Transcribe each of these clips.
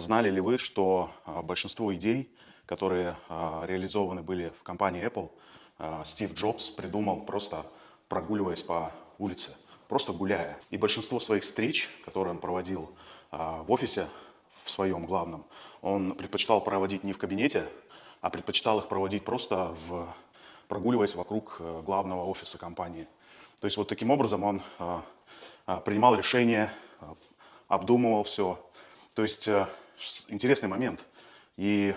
Знали ли вы, что а, большинство идей, которые а, реализованы были в компании Apple, а, Стив Джобс придумал просто прогуливаясь по улице, просто гуляя. И большинство своих встреч, которые он проводил в офисе в своем главном, он предпочитал проводить не в кабинете, а предпочитал их проводить просто в, прогуливаясь вокруг э, главного офиса компании. То есть вот таким образом он принимал решения, обдумывал все. То есть э, интересный момент. И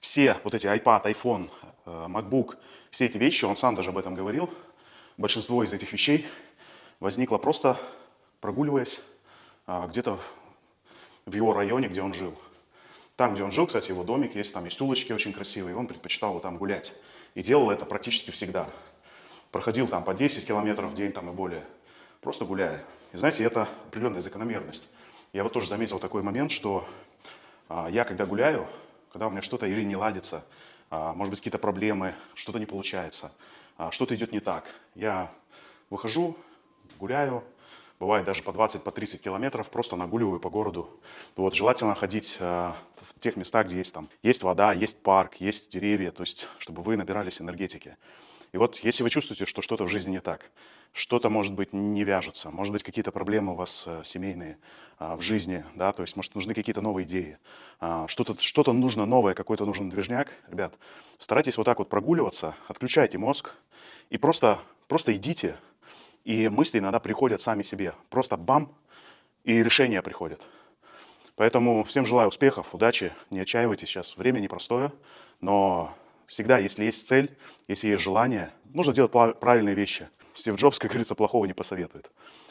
все вот эти iPad, iPhone, э, MacBook, все эти вещи, он сам даже об этом говорил, большинство из этих вещей возникло просто прогуливаясь а, где-то в его районе, где он жил. Там, где он жил, кстати, его домик есть, там есть улочки очень красивые, он предпочитал там гулять. И делал это практически всегда. Проходил там по 10 километров в день там и более, просто гуляя. И знаете, это определенная закономерность. Я вот тоже заметил такой момент, что а, я, когда гуляю, когда у меня что-то или не ладится, а, может быть, какие-то проблемы, что-то не получается, а, что-то идет не так, я выхожу, гуляю, бывает даже по 20, по 30 километров, просто нагуливаю по городу. Вот, желательно ходить в тех местах, где есть там, есть вода, есть парк, есть деревья, то есть, чтобы вы набирались энергетики. И вот если вы чувствуете, что что-то в жизни не так, что-то, может быть, не вяжется, может быть, какие-то проблемы у вас э, семейные а, в жизни, да, то есть, может, нужны какие-то новые идеи, а, что-то что, -то, нужно новое, какой-то нужен движняк, ребят, старайтесь вот так вот прогуливаться, отключайте мозг и просто, просто идите, и мысли иногда приходят сами себе, просто бам, и решения приходят. Поэтому всем желаю успехов, удачи, не отчаивайтесь, сейчас время непростое, но Всегда, если есть цель, если есть желание, нужно делать правильные вещи. Стив Джобс, как говорится, плохого не посоветует.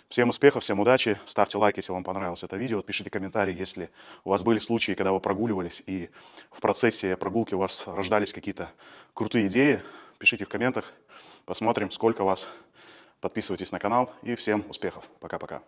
Всем успехов, всем удачи. Ставьте лайк, если вам понравилось это видео. Пишите комментарии, если у вас были случаи, когда вы прогуливались, и в процессе прогулки у вас рождались какие-то крутые идеи. Пишите в комментах, посмотрим, сколько вас. Подписывайтесь на канал и всем успехов. Пока-пока.